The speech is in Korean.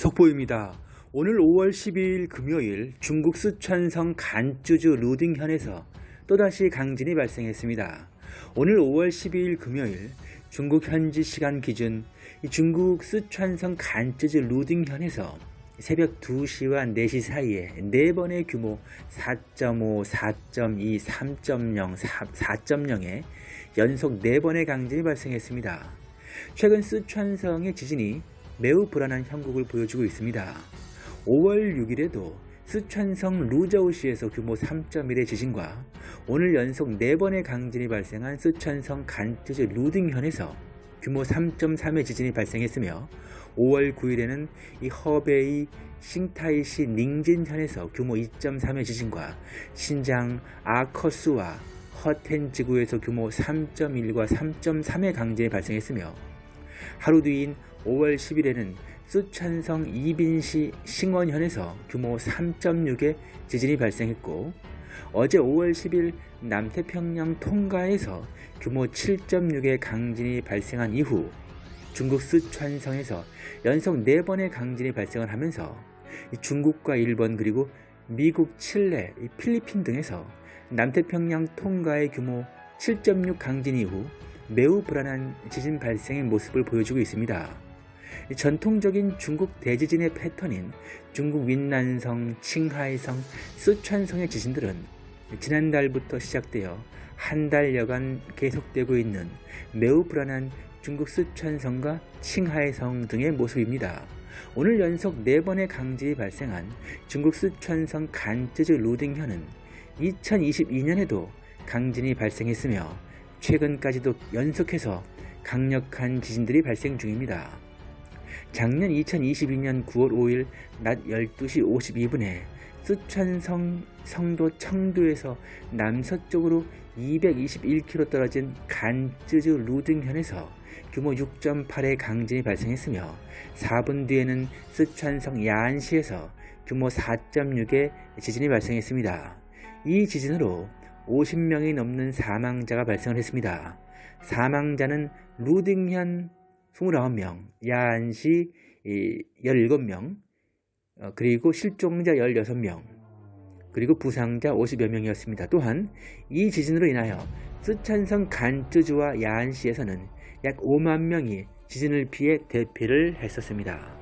속보입니다. 오늘 5월 12일 금요일 중국 쓰촨성 간쯔주 루딩현에서 또다시 강진이 발생했습니다. 오늘 5월 12일 금요일 중국 현지 시간 기준 중국 쓰촨성 간쯔주 루딩현에서 새벽 2시와 4시 사이에 4번의 규모 4.5, 4.2, 3.0, 4.0의 연속 4번의 강진이 발생했습니다. 최근 쓰촨성의 지진이 매우 불안한 형국을 보여주고 있습니다. 5월 6일에도 쓰촨성 루저우시에서 규모 3.1의 지진과 오늘 연속 4번의 강진이 발생한 쓰촨성 간쯔즈 루딩현에서 규모 3.3의 지진이 발생했으며 5월 9일에는 이 허베이 싱타이시 닝진현에서 규모 2.3의 지진과 신장 아커스와 허텐 지구에서 규모 3.1과 3.3의 강진이 발생했으며 하루 뒤인 5월 10일에는 쓰촨성 이빈시 싱원현에서 규모 3.6의 지진이 발생했고 어제 5월 10일 남태평양 통가에서 규모 7.6의 강진이 발생한 이후 중국 쓰촨성에서 연속 4번의 강진이 발생을 하면서 중국과 일본 그리고 미국, 칠레, 필리핀 등에서 남태평양 통가의 규모 7.6 강진 이후 매우 불안한 지진 발생의 모습을 보여주고 있습니다. 전통적인 중국 대지진의 패턴인 중국 윈난성, 칭하이성, 쓰촨성의 지진들은 지난달부터 시작되어 한 달여간 계속되고 있는 매우 불안한 중국 쓰촨성과 칭하이성 등의 모습입니다. 오늘 연속 4번의 강진이 발생한 중국 쓰촨성 간쯔즈 루딩현은 2022년에도 강진이 발생했으며 최근까지도 연속해서 강력한 지진들이 발생 중입니다. 작년 2022년 9월 5일 낮 12시 52분에 쓰촨성 성도 청도에서 남서쪽으로 221km 떨어진 간쯔즈 루등현에서 규모 6.8의 강진이 발생했으며 4분 뒤에는 쓰촨성 야안시에서 규모 4.6의 지진이 발생했습니다. 이 지진으로 50명이 넘는 사망자가 발생을 했습니다. 사망자는 루딩현 29명, 야안시 17명, 어, 그리고 실종자 16명, 그리고 부상자 50여 명이었습니다. 또한 이 지진으로 인하여 쓰촨성 간쯔주와 야안시에서는 약 5만 명이 지진을 피해 대피를 했었습니다.